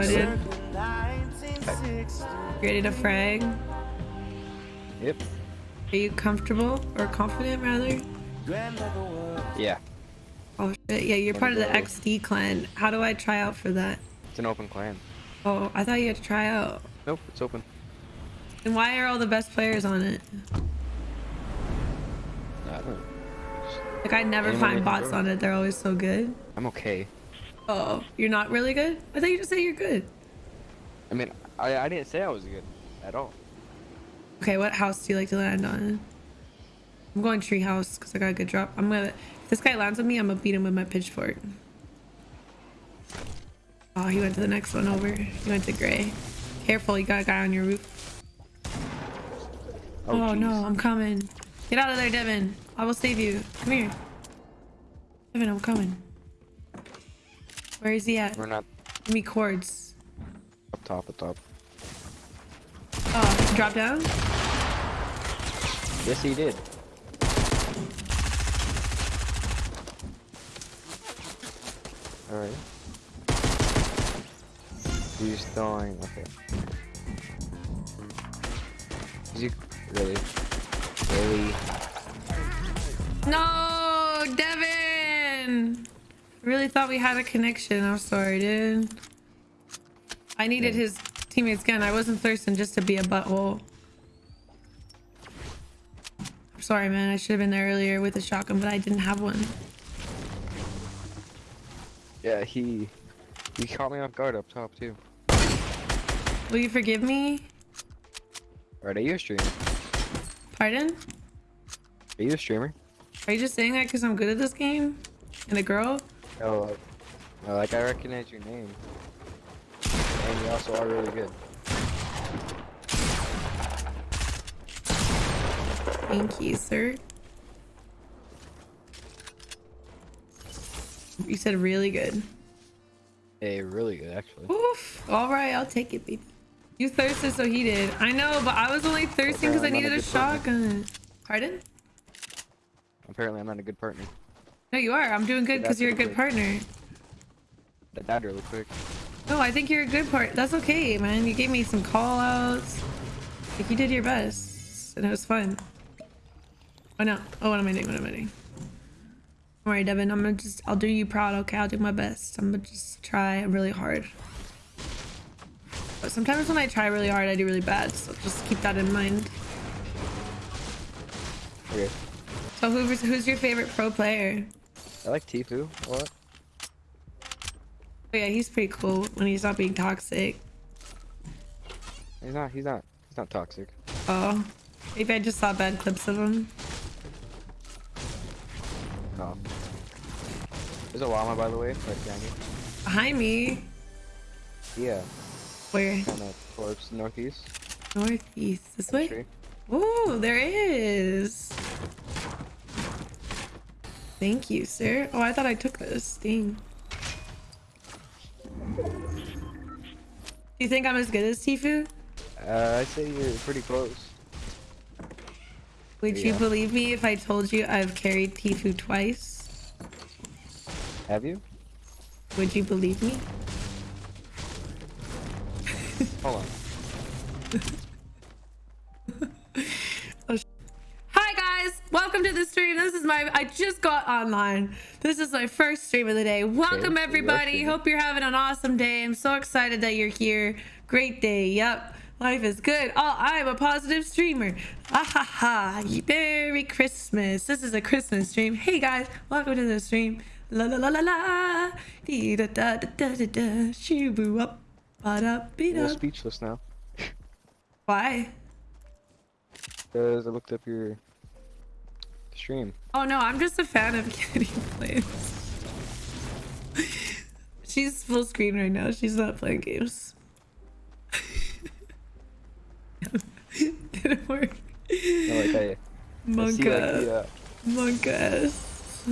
my dude. Ready to frag? Yep. Are you comfortable or confident rather? Yeah. Oh shit, yeah, you're part of the. XD clan. How do I try out for that? It's an open clan. Oh, I thought you had to try out. Nope, it's open. And why are all the best players on it? I don't know. Like I never Anyone find bots on it. They're always so good. I'm okay. Oh, you're not really good? I thought you just said you're good. I mean, I, I didn't say I was good at all. Okay, what house do you like to land on? I'm going tree house because I got a good drop. I'm gonna if this guy lands on me, I'm gonna beat him with my pitchfork. Oh, he went to the next one over. He went to gray. Careful, you got a guy on your roof. Oh, oh jeez. no, I'm coming. Get out of there, Devin. I will save you. Come here. Devin, I'm coming. Where is he at? We're not Give me cords. up top, up top. Oh, drop down? Yes, he did. Alright. He's throwing. Okay. Is he really? Really? No, Devin! Really thought we had a connection. I'm sorry, dude. I needed his teammate's gun. I wasn't thirsting just to be a butthole. I'm sorry, man. I should have been there earlier with a shotgun, but I didn't have one. Yeah, he. He caught me off guard up top too. Will you forgive me? Alright, are you a streamer? Pardon? Are you a streamer? Are you just saying that because I'm good at this game? And a girl? Oh, like, uh, like I recognize your name. And you also are really good. Thank you, sir. You said really good. Hey, really good actually. Oof. All right, I'll take it, baby. You thirsted, so he did. I know, but I was only thirsting because I needed a a good partner. Pardon? Apparently, I'm not a good partner. No, you are. I'm doing good because you're a good okay. partner. That died really quick. No, I think you're a good part. That's okay, man. You gave me some call outs. Like, you did your best. And it was fun. Oh, no. Oh, what am I doing? What am I doing? Don't worry, Devin. I'm gonna just, I'll do you proud, okay? I'll do my best. I'm gonna just try really hard. But sometimes when I try really hard, I do really bad. So just keep that in mind. Okay. So who's, who's your favorite pro player? I like Tfue a lot. Oh yeah, he's pretty cool when he's not being toxic. He's not. He's not. He's not toxic. Oh, maybe I just saw bad clips of him. Oh. There's a llama, by the way, right behind you. Behind me, Yeah. where? Kind of towards northeast. Northeast. This way? Ooh, there is. Thank you, sir. Oh, I thought I took this. Dang. Do you think I'm as good as Tfue? Uh, I'd say you're pretty close. Would you believe me if I told you I've carried Tfue twice? Have you? Would you believe me? Hold on. welcome to the stream. This is my I just got online. This is my first stream of the day. Welcome everybody. Hope you're having an awesome day. I'm so excited that you're here. Great day. Yep. Life is good. Oh, I'm a positive streamer. Ah ha ha. Merry Christmas. This is a Christmas stream. Hey guys, welcome to the stream. La la la la la. Dee da da da da da da. Shoo boo up. Ba da beat I'm speechless now. Why? Because I looked up your stream. Oh no, I'm just a fan of Kitty Plays. She's full screen right now. She's not playing games. Didn't work. No, like I, I Monk see like ass. the, uh, Monk ass.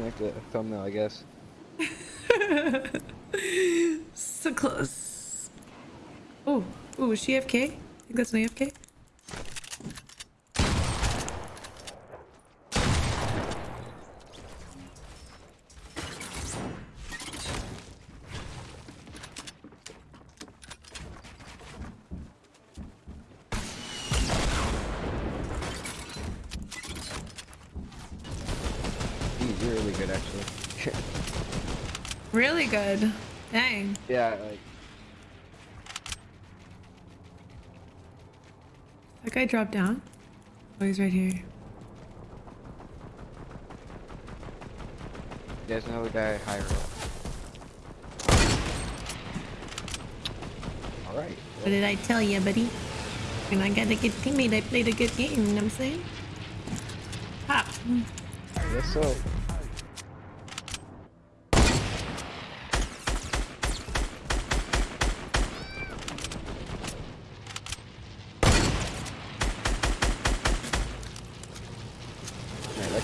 like the thumbnail, I guess. So close. Oh, oh, is she AFK? think that's an AFK. He's really good, actually. really good. Dang. Yeah, like That guy dropped down? Oh, he's right here. there's another guy higher up. All right. What did I tell you, buddy? When I got a good teammate, I played a good game, you know what I'm saying? Pop. I guess so.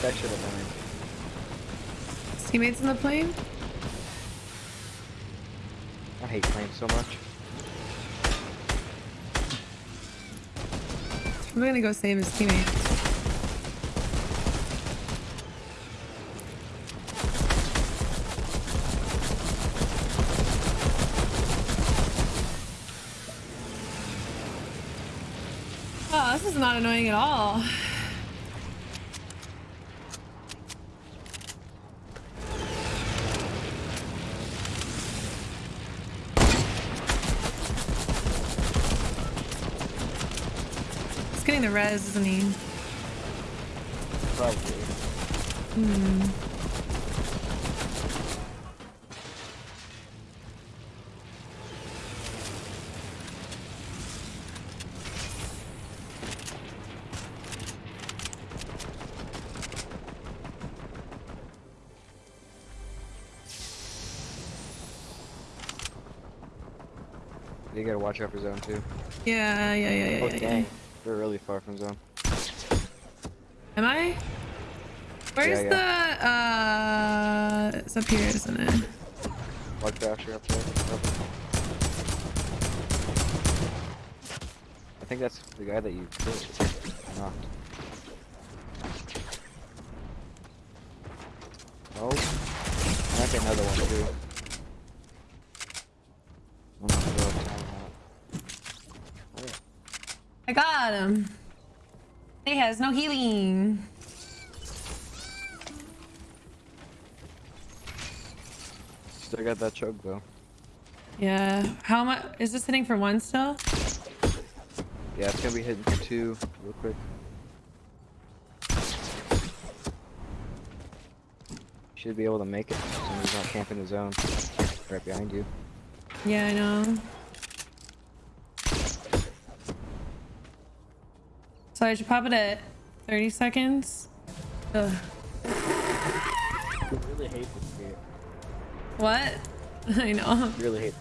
Man, that have won. His teammates in the plane? I hate planes so much. I'm gonna go save his teammates. Oh, this is not annoying at all. The res, isn't he? Probably. Hmm. You gotta watch out for zone two. Yeah, yeah, yeah, yeah, Oh yeah, yeah. We're really far from zone. Am I? Where's Yeah, the uh it's up here, isn't it? Watch Basher up there. I think that's the guy that you killed. Knocked. Oh, I got another one too. I'm not sure what time that. I got him. He has no healing. Still got that choke though. Yeah. How much is this hitting for one still? Yeah, it's gonna be hitting for two real quick. Should be able to make it. Somebody's not camping the zone. Right behind you. Yeah, I know. So I should pop it at 30 seconds. Ugh. I really hate this game. What? I know. Really hate.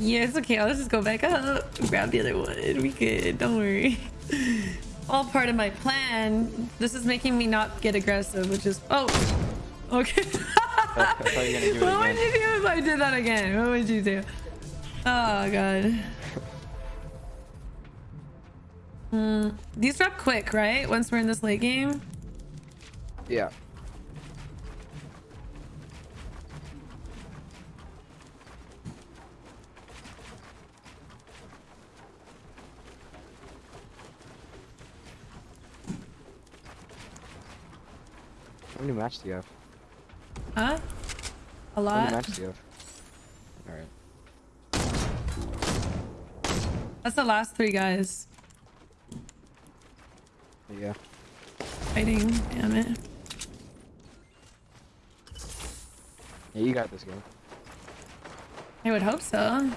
Yeah, it's okay. I'll just go back up. Grab the other one. We good. Don't worry. All part of my plan. This is making me not get aggressive, which is oh. Okay. I you were gonna do it what would you do if I did that again? What would you do? Oh god. Hmm. These drop quick, right? Once we're in this late game. Yeah. How many matches do you have? Huh? A lot. How many matches do you have? Alright. That's the last three guys Yeah. fighting. Damn it. Yeah, you got this game. I would hope so.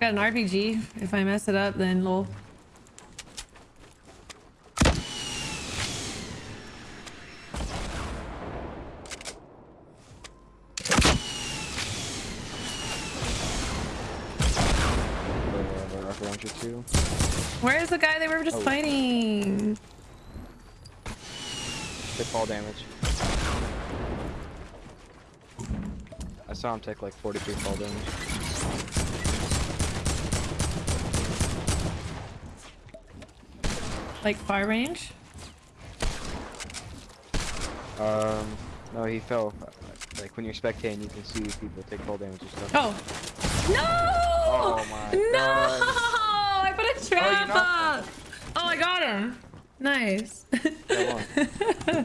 Got an RPG. If I mess it up, then lol. The, the rocket too. Where is the guy they were just Oh. fighting? Take fall damage. I saw him take like 43 fall damage. Like far range? Um, no, he fell. Like when you're spectating, you can see people take fall damage and stuff. Oh. No! Oh my no! gosh. I put a trap knocked up! Oh, I got him. Nice. That oh,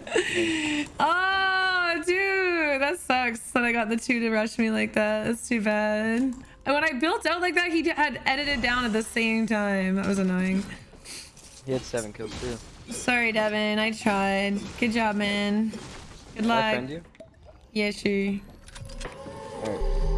Oh, dude, that sucks that I got the two to rush me like that. That's too bad. And when I built out like that, he had edited down at the same time. That was annoying. He had seven kills too. Sorry, Devin. I tried. Good job, man. Good Can I luck. friend you? Yeah, sure. Alright.